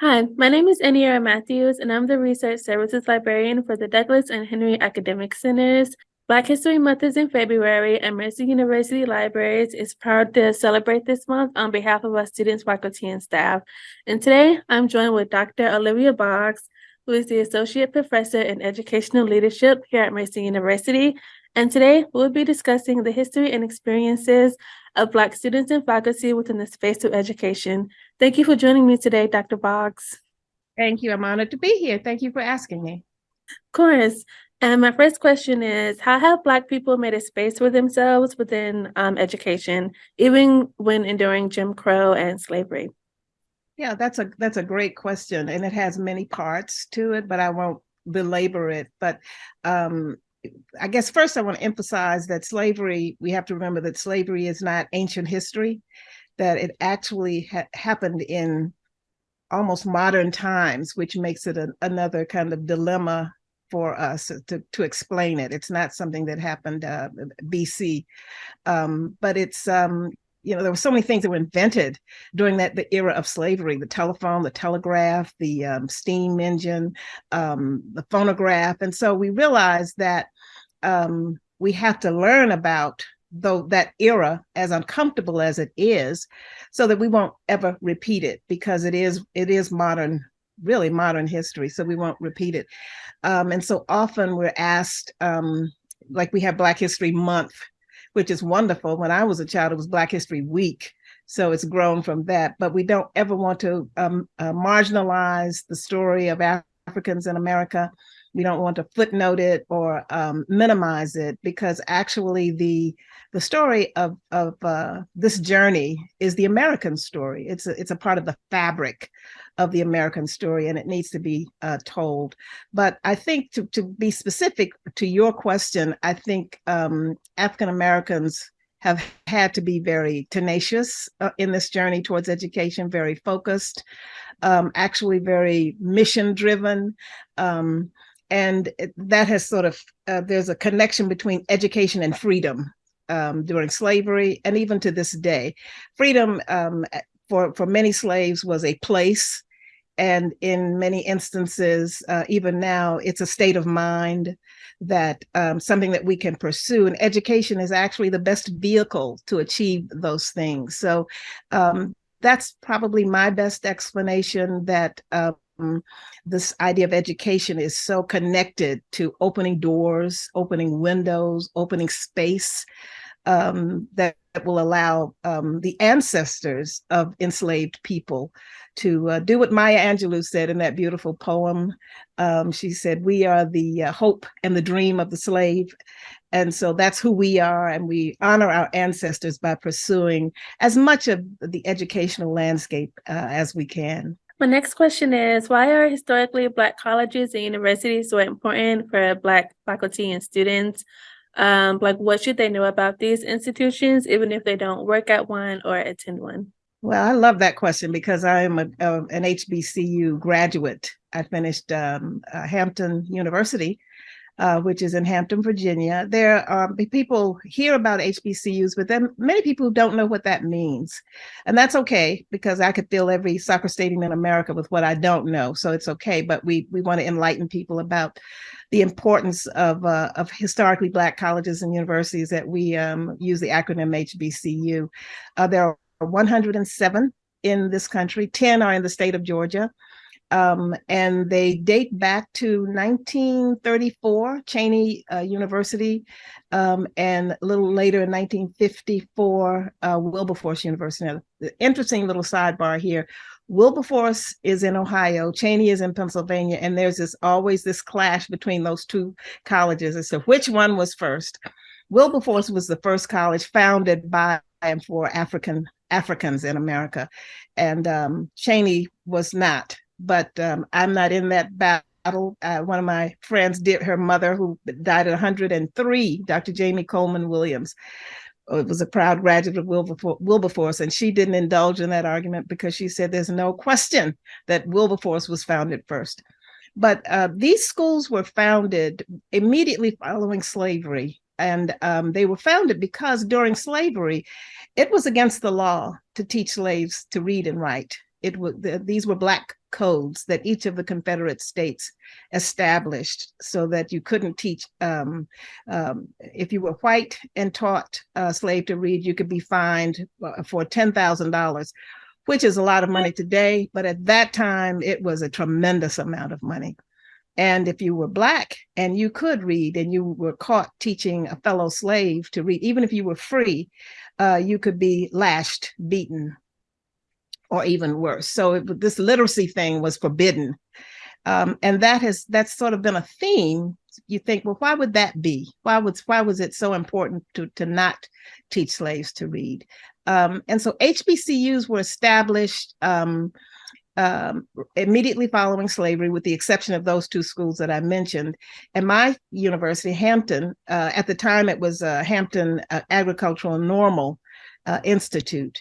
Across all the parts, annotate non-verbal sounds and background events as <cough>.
Hi, my name is Eniera Matthews, and I'm the Research Services Librarian for the Douglas and Henry Academic Centers. Black History Month is in February, and Mercer University Libraries is proud to celebrate this month on behalf of our students, faculty, and staff. And today, I'm joined with Dr. Olivia Boggs, who is the Associate Professor in Educational Leadership here at Mercer University. And today, we'll be discussing the history and experiences of Black students and faculty within the space of education. Thank you for joining me today, Dr. Boggs. Thank you. I'm honored to be here. Thank you for asking me. Of course. And my first question is, how have Black people made a space for themselves within um, education, even when enduring Jim Crow and slavery? Yeah, that's a that's a great question, and it has many parts to it, but I won't belabor it. But um, I guess first I want to emphasize that slavery. We have to remember that slavery is not ancient history; that it actually ha happened in almost modern times, which makes it another kind of dilemma for us to, to explain it. It's not something that happened uh, BC, um, but it's um, you know, there were so many things that were invented during that the era of slavery, the telephone, the telegraph, the um, steam engine, um, the phonograph. And so we realized that um, we have to learn about though that era as uncomfortable as it is so that we won't ever repeat it because it is it is modern really modern history so we won't repeat it um, and so often we're asked um, like we have black history month which is wonderful. When I was a child, it was Black History Week. So it's grown from that, but we don't ever want to um, uh, marginalize the story of Africans in America. We don't want to footnote it or um, minimize it because actually the the story of of uh, this journey is the American story. It's a, it's a part of the fabric of the American story and it needs to be uh, told. But I think to, to be specific to your question, I think um, African Americans have had to be very tenacious uh, in this journey towards education, very focused, um, actually very mission driven. Um, and that has sort of, uh, there's a connection between education and freedom um, during slavery and even to this day. Freedom um, for, for many slaves was a place and in many instances, uh, even now, it's a state of mind that um, something that we can pursue. And education is actually the best vehicle to achieve those things. So um, that's probably my best explanation that um, this idea of education is so connected to opening doors, opening windows, opening space um, that will allow um, the ancestors of enslaved people to uh, do what Maya Angelou said in that beautiful poem. Um, she said, we are the uh, hope and the dream of the slave. And so that's who we are. And we honor our ancestors by pursuing as much of the educational landscape uh, as we can. My next question is, why are historically Black colleges and universities so important for Black faculty and students? Um, like what should they know about these institutions, even if they don't work at one or attend one? Well, I love that question because I am a, a, an HBCU graduate. I finished um, uh, Hampton University, uh, which is in Hampton, Virginia. There are people hear about HBCUs, but then many people don't know what that means. And that's okay because I could fill every soccer stadium in America with what I don't know. So it's okay, but we, we want to enlighten people about the importance of, uh, of historically Black colleges and universities that we um, use the acronym HBCU. Uh, there are 107 in this country, 10 are in the state of Georgia. Um, and they date back to 1934, Cheyney uh, University, um, and a little later in 1954, uh, Wilberforce University. Now, the interesting little sidebar here, Wilberforce is in Ohio, Cheyney is in Pennsylvania, and there's this always this clash between those two colleges as to which one was first. Wilberforce was the first college founded by and for African Africans in America. And um, Cheyney was not, but um, I'm not in that battle. Uh, one of my friends did, her mother who died at 103, Dr. Jamie Coleman Williams, uh, was a proud graduate of Wilberforce, and she didn't indulge in that argument because she said there's no question that Wilberforce was founded first. But uh, these schools were founded immediately following slavery and um, they were founded because during slavery, it was against the law to teach slaves to read and write. It was these were black codes that each of the Confederate states established so that you couldn't teach. Um, um, if you were white and taught a slave to read, you could be fined uh, for $10,000, which is a lot of money today. But at that time, it was a tremendous amount of money. And if you were Black and you could read and you were caught teaching a fellow slave to read, even if you were free, uh, you could be lashed, beaten, or even worse. So it, this literacy thing was forbidden. Um, and that has that's sort of been a theme. You think, well, why would that be? Why was why was it so important to to not teach slaves to read? Um, and so HBCUs were established um, um, immediately following slavery, with the exception of those two schools that I mentioned. And my university, Hampton, uh, at the time it was uh, Hampton uh, Agricultural Normal uh, Institute.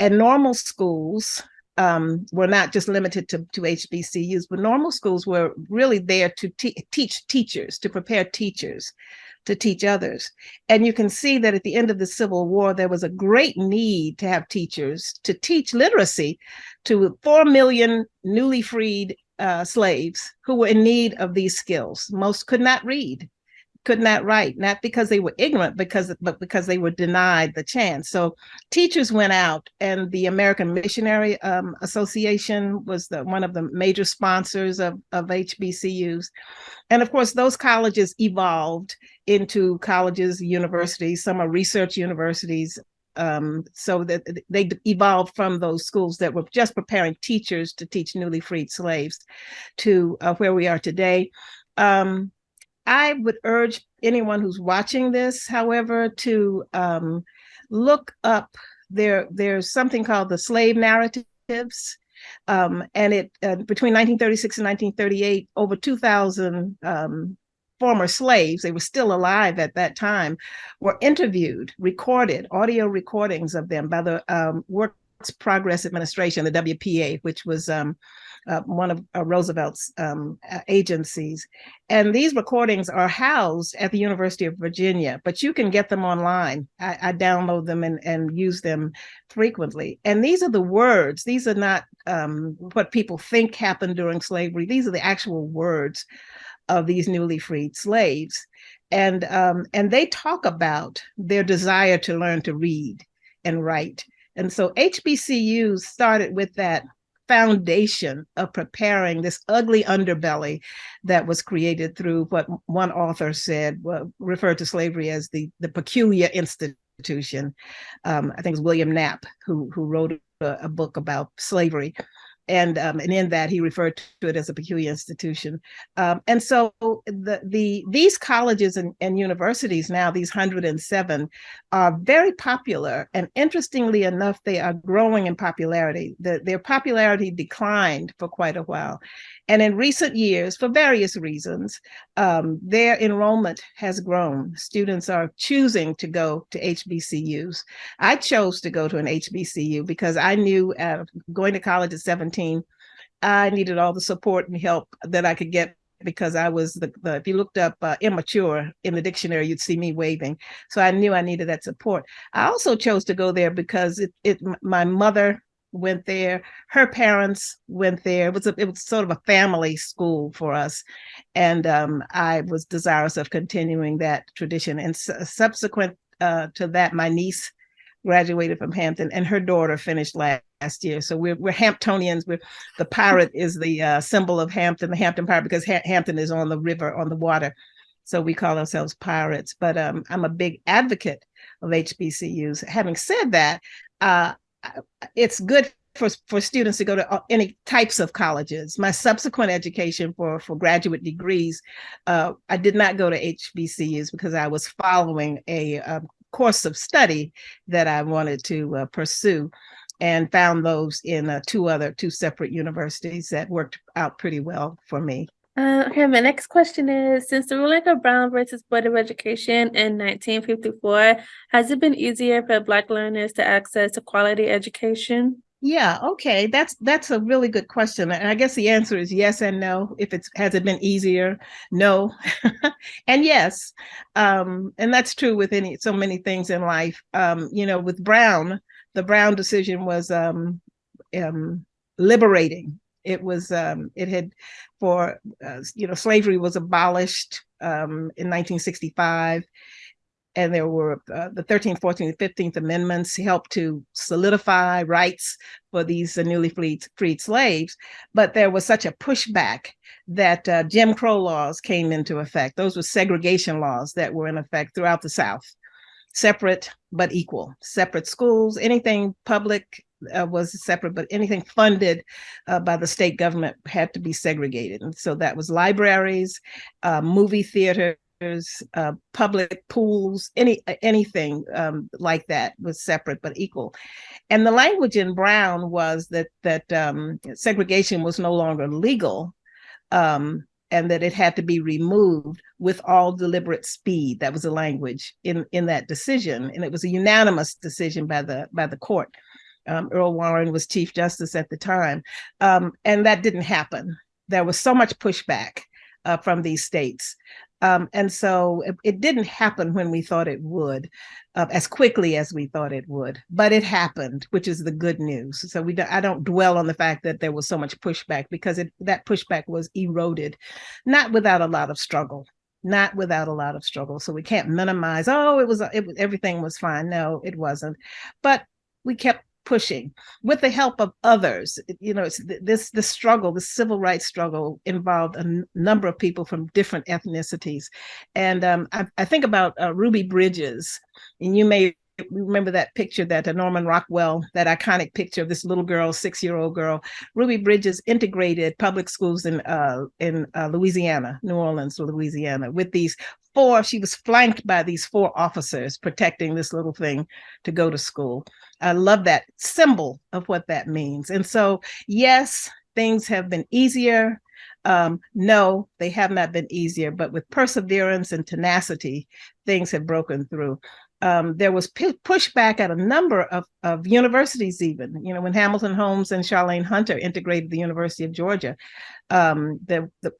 And normal schools um, were not just limited to, to HBCUs, but normal schools were really there to te teach teachers, to prepare teachers to teach others. And you can see that at the end of the Civil War, there was a great need to have teachers to teach literacy to 4 million newly freed uh, slaves who were in need of these skills. Most could not read, could not write, not because they were ignorant, because but because they were denied the chance. So teachers went out and the American Missionary um, Association was the, one of the major sponsors of, of HBCUs. And of course, those colleges evolved into colleges, universities, some are research universities, um, so that they evolved from those schools that were just preparing teachers to teach newly freed slaves to uh, where we are today. Um, I would urge anyone who's watching this, however, to um, look up there. There's something called the slave narratives. Um, and it uh, between 1936 and 1938, over 2,000 um, former slaves, they were still alive at that time, were interviewed, recorded, audio recordings of them by the um, Works Progress Administration, the WPA, which was um, uh, one of uh, Roosevelt's um, agencies. And these recordings are housed at the University of Virginia, but you can get them online. I, I download them and, and use them frequently. And these are the words. These are not um, what people think happened during slavery. These are the actual words of these newly freed slaves. And, um, and they talk about their desire to learn to read and write. And so HBCUs started with that foundation of preparing this ugly underbelly that was created through what one author said, well, referred to slavery as the, the peculiar institution. Um, I think it was William Knapp who, who wrote a, a book about slavery and um, and in that he referred to it as a peculiar institution. Um, and so the the these colleges and, and universities now, these 107, are very popular. And interestingly enough, they are growing in popularity. The, their popularity declined for quite a while. And in recent years, for various reasons, um, their enrollment has grown. Students are choosing to go to HBCUs. I chose to go to an HBCU because I knew uh, going to college at 17, I needed all the support and help that I could get because I was the, the if you looked up uh, immature in the dictionary, you'd see me waving. So I knew I needed that support. I also chose to go there because it, it my mother went there. Her parents went there. It was a, it was sort of a family school for us, and um, I was desirous of continuing that tradition. And subsequent uh, to that, my niece graduated from Hampton, and her daughter finished last, last year. So we're we're Hamptonians. We're the pirate is the uh, symbol of Hampton, the Hampton pirate, because ha Hampton is on the river, on the water. So we call ourselves pirates. But um, I'm a big advocate of HBCUs. Having said that, uh, it's good for, for students to go to uh, any types of colleges. My subsequent education for, for graduate degrees, uh, I did not go to HBCUs because I was following a, a course of study that I wanted to uh, pursue and found those in uh, two other, two separate universities that worked out pretty well for me. Uh, okay, my next question is, since the ruling of Brown versus Board of Education in 1954, has it been easier for Black learners to access a quality education? Yeah, okay, that's that's a really good question, and I guess the answer is yes and no. If it's has it been easier, no, <laughs> and yes, um, and that's true with any so many things in life. Um, you know, with Brown, the Brown decision was um, um, liberating It was um, it had for uh, you know slavery was abolished um, in 1965 and there were uh, the 13th, 14th, 15th Amendments helped to solidify rights for these uh, newly freed, freed slaves. But there was such a pushback that uh, Jim Crow laws came into effect. Those were segregation laws that were in effect throughout the South, separate but equal, separate schools, anything public uh, was separate, but anything funded uh, by the state government had to be segregated. And so that was libraries, uh, movie theaters, uh, public pools, any anything um, like that was separate but equal. And the language in Brown was that that um, segregation was no longer legal, um, and that it had to be removed with all deliberate speed. That was the language in in that decision, and it was a unanimous decision by the by the court. Um, Earl Warren was Chief Justice at the time, um, and that didn't happen. There was so much pushback uh, from these states um, and so it, it, didn't happen when we thought it would, uh, as quickly as we thought it would, but it happened, which is the good news. So we do, I don't dwell on the fact that there was so much pushback because it, that pushback was eroded, not without a lot of struggle, not without a lot of struggle. So we can't minimize, oh, it was, it, everything was fine. No, it wasn't. But we kept pushing with the help of others. You know, this the struggle, the civil rights struggle involved a number of people from different ethnicities. And um, I, I, think about uh, Ruby Bridges, and you may remember that picture that uh, Norman Rockwell, that iconic picture of this little girl, six-year-old girl. Ruby Bridges integrated public schools in uh, in uh, Louisiana, New Orleans, Louisiana, with these four, she was flanked by these four officers protecting this little thing to go to school. I love that symbol of what that means. And so, yes, things have been easier. Um, no, they have not been easier, but with perseverance and tenacity, things have broken through. Um, there was pushback at a number of, of universities even, you know, when Hamilton Holmes and Charlayne Hunter integrated the University of Georgia, um, the, the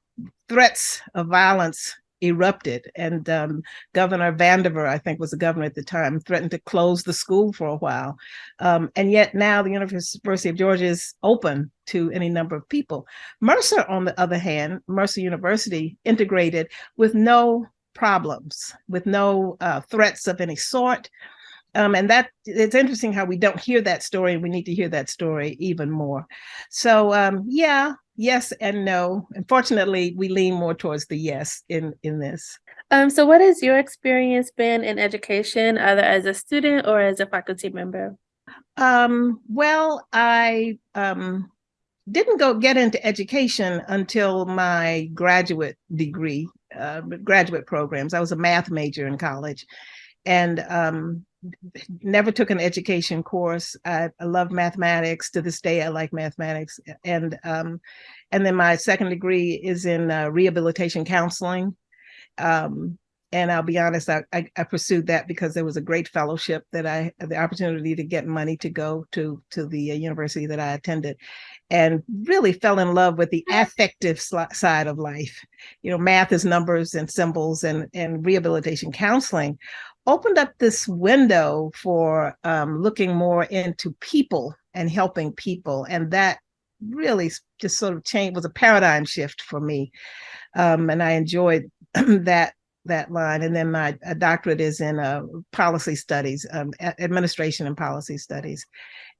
threats of violence erupted and um, Governor Vandiver, I think was the governor at the time, threatened to close the school for a while. Um, and yet now the University of Georgia is open to any number of people. Mercer, on the other hand, Mercer University integrated with no problems, with no uh, threats of any sort. Um, and that it's interesting how we don't hear that story and we need to hear that story even more. So um, yeah, yes and no. Unfortunately, we lean more towards the yes in in this. Um, so what has your experience been in education, either as a student or as a faculty member? Um, well, I um, didn't go get into education until my graduate degree, uh, graduate programs. I was a math major in college, and um, never took an education course. I, I, love mathematics. To this day, I like mathematics. And um, and then my second degree is in uh, rehabilitation counseling. Um, and I'll be honest, I, I, I, pursued that because there was a great fellowship that I had the opportunity to get money to go to to the uh, university that I attended, and really fell in love with the affective side of life. You know, math is numbers and symbols, and and rehabilitation counseling opened up this window for um, looking more into people and helping people. And that really just sort of changed, was a paradigm shift for me. Um, and I enjoyed <clears throat> that that line. And then my doctorate is in uh, policy studies, um, administration and policy studies.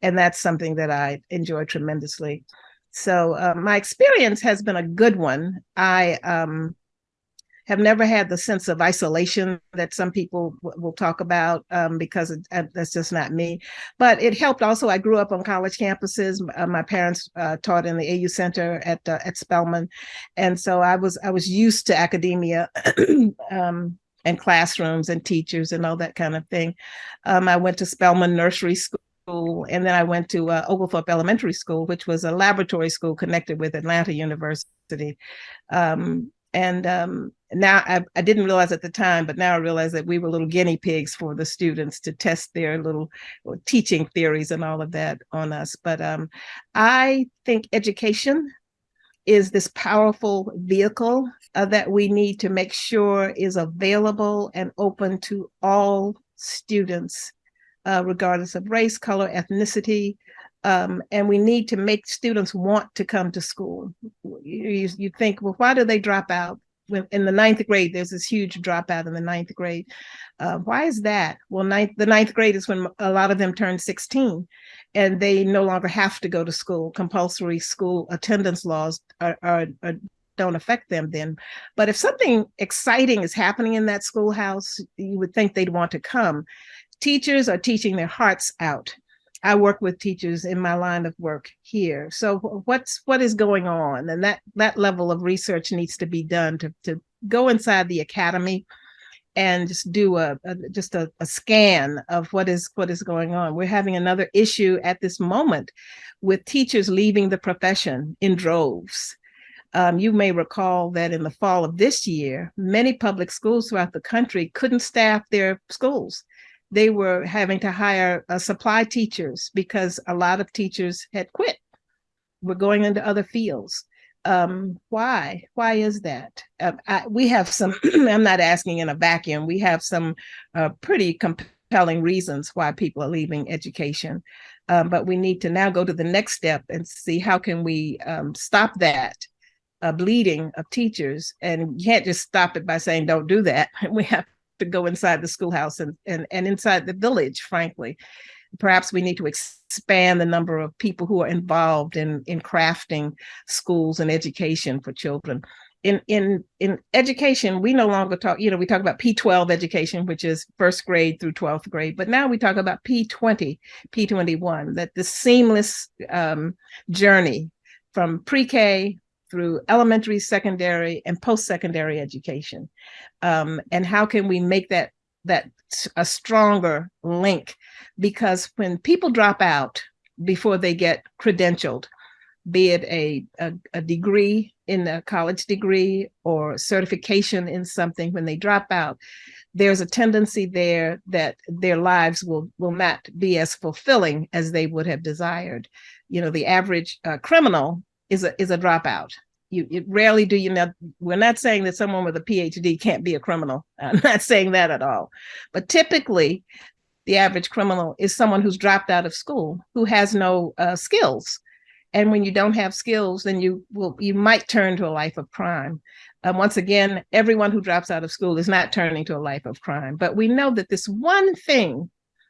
And that's something that I enjoy tremendously. So uh, my experience has been a good one. I um, have never had the sense of isolation that some people will talk about um, because it, uh, that's just not me. But it helped also. I grew up on college campuses. Uh, my parents uh, taught in the AU Center at uh, at Spelman, and so I was I was used to academia. <clears throat> um, and classrooms and teachers and all that kind of thing. Um, I went to Spelman Nursery School and then I went to uh, Oglethorpe Elementary School, which was a laboratory school connected with Atlanta University. Um, and um, now I, I, didn't realize at the time, but now I realize that we were little guinea pigs for the students to test their little teaching theories and all of that on us. But um, I think education is this powerful vehicle uh, that we need to make sure is available and open to all students, uh, regardless of race, color, ethnicity, Um, and we need to make students want to come to school. You, you, think, well, why do they drop out? In the ninth grade, there's this huge dropout in the ninth grade. Uh, why is that? Well, ninth, the ninth grade is when a lot of them turn 16 and they no longer have to go to school. Compulsory school attendance laws are, are, are don't affect them then. But if something exciting is happening in that schoolhouse, you would think they'd want to come. Teachers are teaching their hearts out. I work with teachers in my line of work here. So what's what is going on? And that that level of research needs to be done to, to go inside the academy and just do a, a just a, a, scan of what is what is going on. We're having another issue at this moment with teachers leaving the profession in droves. Um, you may recall that in the fall of this year, many public schools throughout the country couldn't staff their schools. They were having to hire uh, supply teachers because a lot of teachers had quit, were going into other fields. Um, why? Why is that? Uh, I, we have some, <clears throat> I'm not asking in a vacuum, we have some uh, pretty compelling reasons why people are leaving education. Um, but we need to now go to the next step and see how can we um, stop that uh, bleeding of teachers. And you can't just stop it by saying, don't do that. <laughs> We have to go inside the schoolhouse and, and, and inside the village, frankly. Perhaps we need to expand the number of people who are involved in, in crafting schools and education for children. In, in, in education, we no longer talk, you know, we talk about P12 education, which is first grade through 12th grade, but now we talk about P20, P21, that the seamless um, journey from pre-K through elementary, secondary, and post-secondary education. Um, and how can we make that that a stronger link? Because when people drop out before they get credentialed, be it a, a, a degree in a college degree or certification in something, when they drop out, there's a tendency there that their lives will will not be as fulfilling as they would have desired. You know, the average uh, criminal is a is a dropout. You, rarely do you know. We're not saying that someone with a PhD can't be a criminal. I'm <laughs> not saying that at all. But typically, the average criminal is someone who's dropped out of school, who has no uh, skills. And when you don't have skills, then you will you might turn to a life of crime. Um, once again, everyone who drops out of school is not turning to a life of crime. But we know that this one thing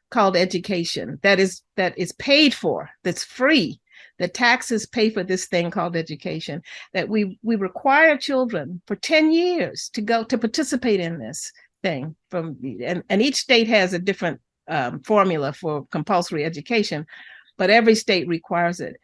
called education that is that is paid for, that's free, the taxes pay for this thing called education, that we, we require children for 10 years to go to participate in this thing from, and, and each state has a different um, formula for compulsory education, but every state requires it.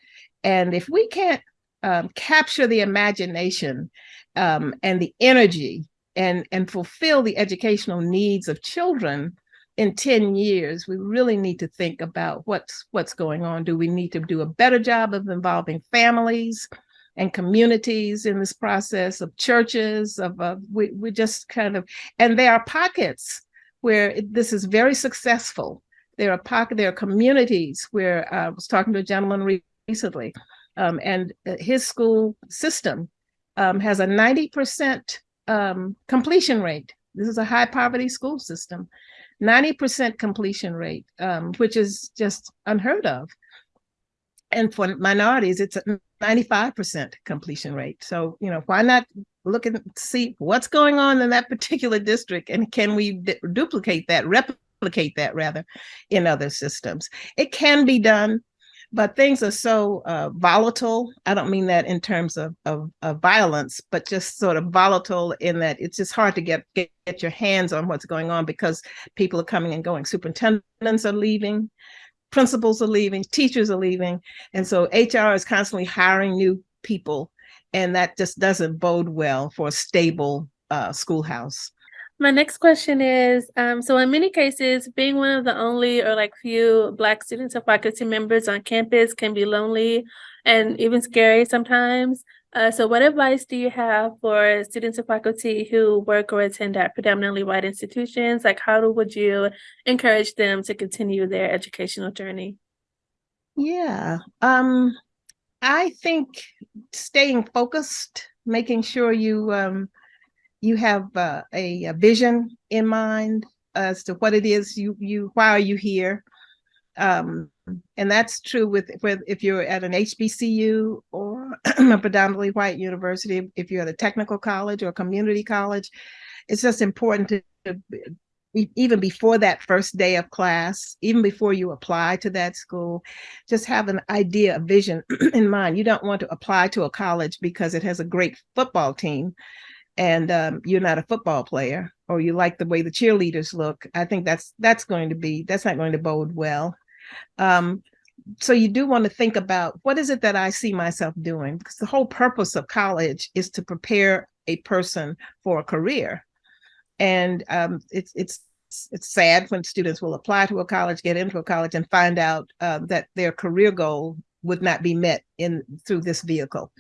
And if we can't um, capture the imagination um, and the energy and, and fulfill the educational needs of children, in 10 years, we really need to think about what's what's going on. Do we need to do a better job of involving families and communities in this process of churches of uh, we, we just kind of and there are pockets where this is very successful. There are pocket there are communities where uh, I was talking to a gentleman recently um, and uh, his school system um, has a 90% um, completion rate. This is a high poverty school system. 90% completion rate, um, which is just unheard of. And for minorities, it's a 95% completion rate. So, you know, why not look and see what's going on in that <laughs> particular district and can we duplicate that, replicate that rather in other systems? It can be done but things are so uh, volatile. I don't mean that in terms of, of, of, violence, but just sort of volatile in that it's just hard to get, get, get your hands on what's going on because people are coming and going. Superintendents are leaving, principals are leaving, teachers are leaving. And so HR is constantly hiring new people and that just doesn't bode well for a stable uh, schoolhouse. My next question is, um, so in many cases, being one of the only or like few Black students or faculty members on campus can be lonely and even scary sometimes. Uh, so what advice do you have for students or faculty who work or attend at predominantly white institutions? Like how would you encourage them to continue their educational journey? Yeah, um, I think staying focused, making sure you um, you have uh, a, a, vision in mind as to what it is you you why are you here um, and that's true with, with if you're at an HBCU or <clears throat> a predominantly white university, if you're at a technical college or community college, it's just important to, to even before that first day of class, even before you apply to that school, just have an idea, a vision <clears throat> in mind. You don't want to apply to a college because it has a great football team and um, you're not a football player or you like the way the cheerleaders look. I think that's that's going to be, that's not going to bode well. Um, so you do want to think about what is it that I see myself doing? Because the whole purpose of college is to prepare a person for a career and um, it's it's it's sad when students will apply to a college, get into a college, and find out uh, that their career goal would not be met in through this vehicle.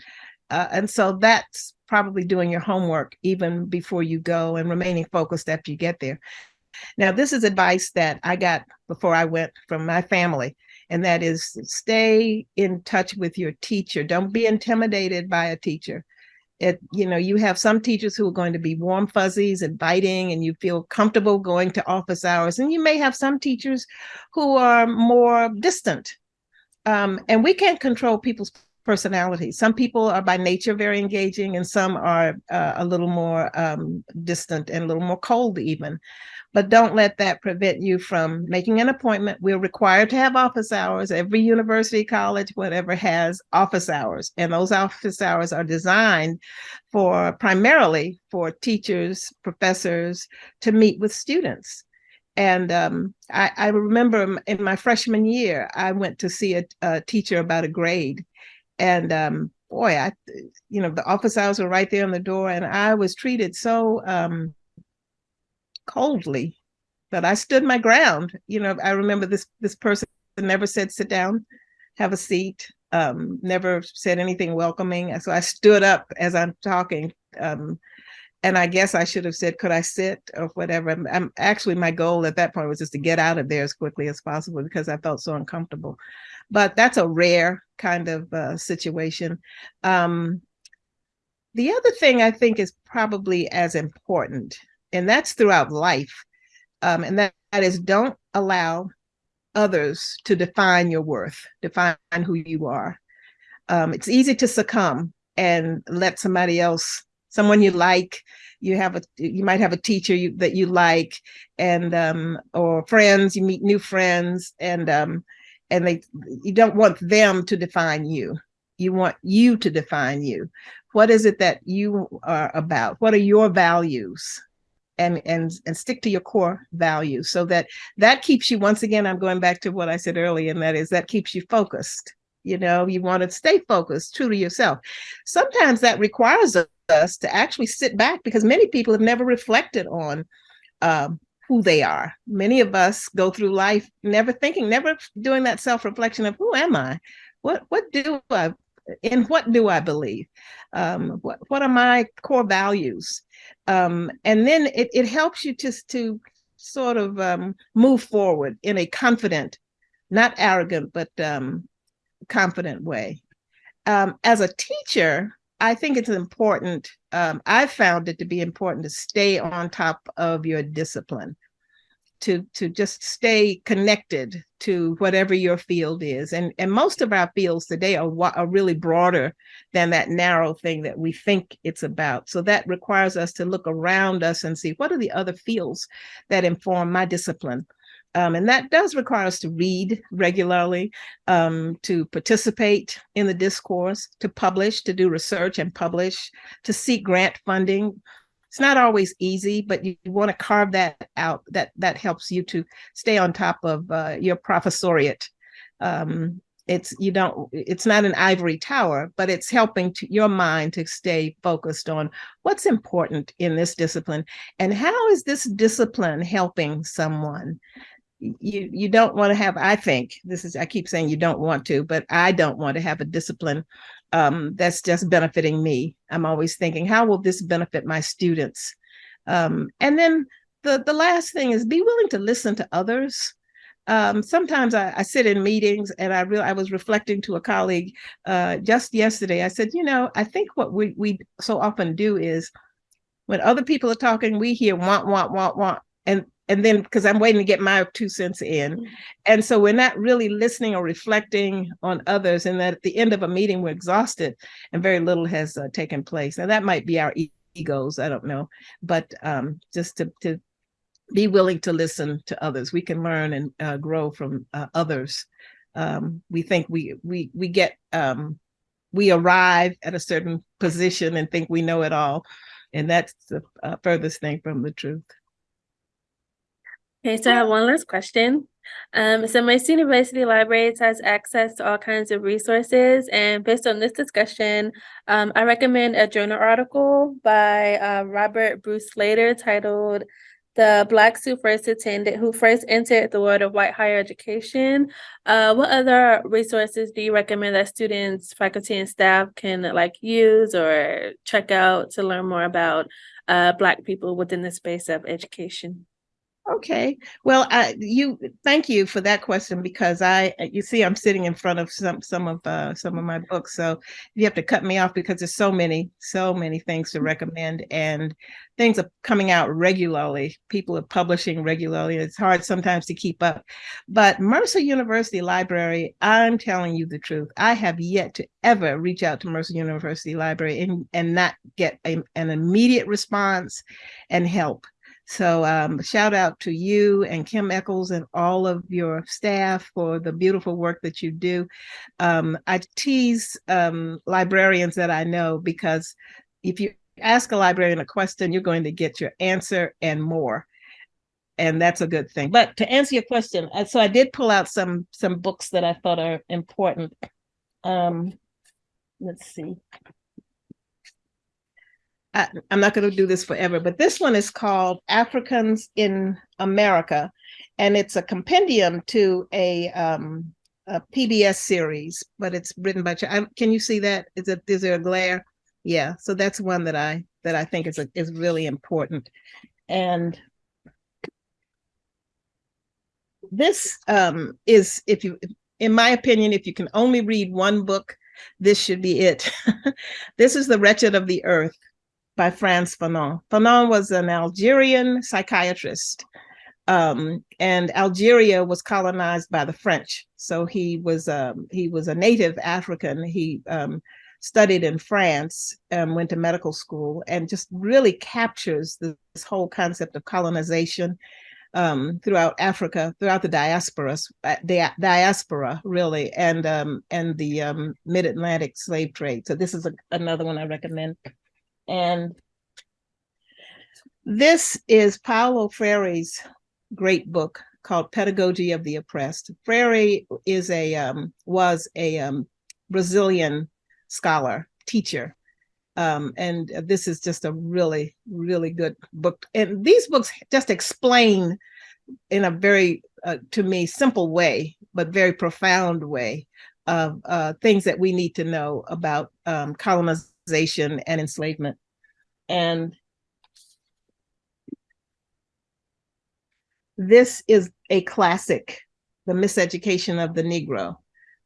Uh, and so that's probably doing your homework even before you go and remaining focused after you get there. Now, this is advice that I got before I went from my family, and that is stay in touch with your teacher. Don't be intimidated by a teacher it you know you have some teachers who are going to be warm fuzzies inviting and you feel comfortable going to office hours and you may have some teachers who are more distant um, and we can't control people's personalities some people are by nature very engaging and some are uh, a little more um, distant and a little more cold even but don't let that prevent you from making an appointment. We're required to have office hours. Every university, college, whatever has office hours. And those office hours are designed for primarily for teachers, professors to meet with students. And um, I, I, remember in my freshman year, I went to see a, a teacher about a grade. And um, boy, I, you know, the office hours were right there on the door. And I was treated so um, coldly, but I stood my ground. You know, I remember this this person never said sit down, have a seat, um, never said anything welcoming. So I stood up as I'm talking. Um, and I guess I should have said, could I sit or whatever. I'm, I'm, actually, my goal at that point was just to get out of there as quickly as possible because I felt so uncomfortable. But that's a rare kind of uh, situation. Um, the other thing I think is probably as important and that's throughout life. Um, and that, that is don't allow others to define your worth, define who you are. Um, it's easy to succumb and let somebody else, someone you like, you have a, you might have a teacher you, that you like, and um, or friends, you meet new friends, and um, and they, you don't want them to define you. You want you to define you. What is it that you are about? What are your values? and and and stick to your core values so that that keeps you once again i'm going back to what i said earlier and that is that keeps you focused you know you want to stay focused true to yourself sometimes that requires us to actually sit back because many people have never reflected on um, who they are. Many of us go through life never thinking never doing that self-reflection of who am i? What what do i in what do i believe? Um, what, what are my core values? Um, and then it, it helps you just to sort of um, move forward in a confident, not arrogant, but um, confident way. Um, as a teacher, I think it's important, um, I've found it to be important to stay on top of your discipline to to just stay connected to whatever your field is. And and most of our fields today are, are really broader than that narrow thing that we think it's about. So that requires us to look around us and see what are the other fields that inform my discipline. Um, and that does require us to read regularly, um, to participate in the discourse, to publish, to do research and publish, to seek grant funding, it's not always easy, but you, you want to carve that out. That that helps you to stay on top of uh, your professoriate. Um, it's you don't it's not an ivory tower but it's helping to your mind to stay focused on what's important in this discipline and how is this discipline helping someone you you don't want to have i think this is i keep saying you don't want to but i don't want to have a discipline um, that's just benefiting me. I'm always thinking, how will this benefit my students? Um, and then the, the last thing is be willing to listen to others. Um, sometimes I, I, sit in meetings and I real I was reflecting to a colleague uh, just yesterday. I said, you know, I think what we, we so often do is when other people are talking, we hear want, want, want, want. And and then because I'm waiting to get my two cents in. And so we're not really listening or reflecting on others. And that at the end of a meeting, we're exhausted and very little has uh, taken place. And that might be our e- egos. I don't know. But um, just to, to be willing to listen to others, we can learn and uh, grow from uh, others. Um, we think we we we get um, we arrive at a certain position and think we know it all. And that's the uh, furthest thing from the truth. Okay, so I have one last question. Um, so Mercer University Libraries has access to all kinds of resources, and based on this discussion, um, I recommend a journal article by uh, Robert Bruce Slater titled "The Blacks Who First Attended, Who First Entered the World of White Higher Education." Uh, what other resources do you recommend that students, faculty, and staff can like use or check out to learn more about uh, Black people within the space of education? Okay, well, I, you, thank you for that question because I, uh, you see, I'm sitting in front of some, some of, uh, some of my books. So you have to cut me off because there's so many, so many things to mm-hmm. recommend and things are coming out regularly. People are publishing regularly. It's hard sometimes to keep up. But Mercer University Library, I'm telling you the truth. I have yet to ever reach out to Mercer University Library and, and not get a, an immediate response and help. So um, shout out to you and Kim Eccles and all of your staff for the beautiful work that you do. Um, I tease um, librarians that I know because if you ask a librarian a question, you're going to get your answer and more. And that's a good thing. But to answer your question, uh, so I did pull out some some books that I thought are important. Um, let's see. I, I'm not going to do this forever, but this one is called Africans in America, and it's a compendium to a, um, a PBS series, but it's written by. I, can you see that? Is it is there a glare? Yeah, so that's one that I that I think is a, is really important, and this um, is if you, in my opinion, if you can only read one book, this should be it. <laughs> this is The Wretched of the Earth by Frantz Fanon. Fanon was an Algerian psychiatrist, um, and Algeria was colonized by the French. So he was um, he was a native African. He um, studied in France, um, went to medical school, and just really captures this, this whole concept of colonization um, throughout Africa, throughout the diaspora, the diaspora really, and um, and the um, mid-Atlantic slave trade. So this is a, another one I recommend. And this is Paulo Freire's great book called Pedagogy of the Oppressed. Freire is a um, was a um, Brazilian scholar, teacher, um, and this is just a really, really good book. And these books just explain in a very, uh, to me, simple way, but very profound way of uh, things that we need to know about um, colonization and enslavement. And this is a classic, The Miseducation of the Negro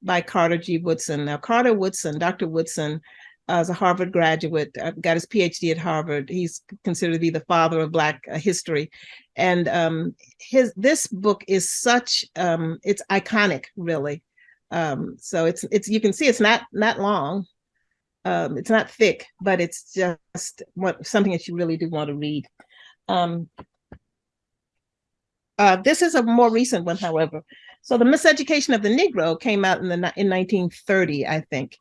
by Carter G. Woodson. Now, Carter Woodson, Dr. Woodson, uh, is a Harvard graduate, uh, got his PhD at Harvard. He's considered to be the father of Black uh, history. And um, his this book is such, um, it's iconic, really. Um, so it's, it's you can see it's not, not long. Um, it's not thick, but it's just what, something that you really do want to read. Um, uh, this is a more recent one, however. So the Miseducation of the Negro came out in the in 1930, I think.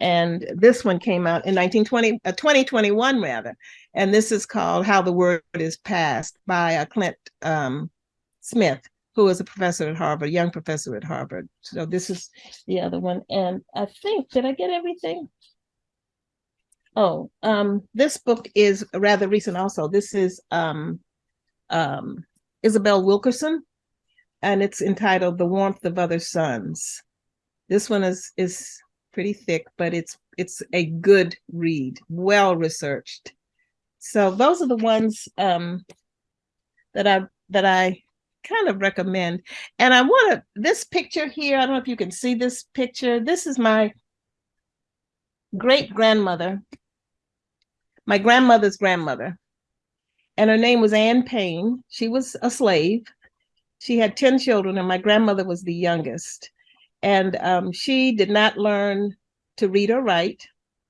And this one came out in 1920, uh, 2021 rather. And this is called How the Word is Passed by uh, Clint um, Smith, who is a professor at Harvard, young professor at Harvard. So this is the other one. And I think, did I get everything? Oh, um, this book is rather recent also. This is um, um, Isabel Wilkerson, and it's entitled The Warmth of Other Suns. This one is is pretty thick, but it's it's a good read, well researched. So those are the ones um, that I that I kind of recommend. And I want to this picture here. I don't know if you can see this picture. This is my great grandmother, my grandmother's grandmother. and her name was Anne Payne. She was a slave. She had 10 children, and my grandmother was the youngest. And um, she did not learn to read or write.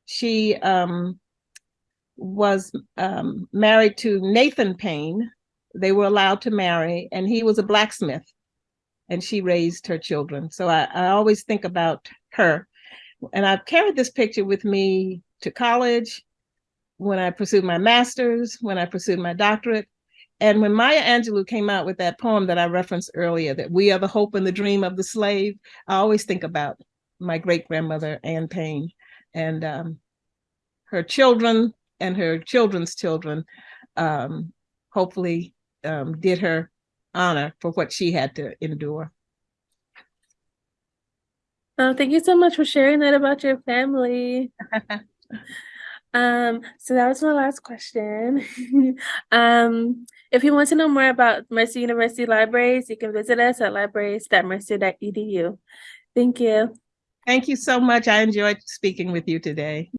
She um, was um, married to Nathan Payne. They were allowed to marry, and he was a blacksmith, and she raised her children. So I, I always think about her. And I've carried this picture with me to college, when I pursued my master's, when I pursued my doctorate. And when Maya Angelou came out with that poem that I referenced earlier, that we are the hope and the dream of the slave, I always think about my great grandmother, Anne Payne, and um, her children and her children's children um, hopefully um, did her honor for what she had to endure. Oh, thank you so much for sharing that about your family. <laughs> Um, so that was my last question. <laughs> um, if you want to know more about Mercer University Libraries, you can visit us at libraries.mercer.edu. Thank you. Thank you so much. I enjoyed speaking with you today.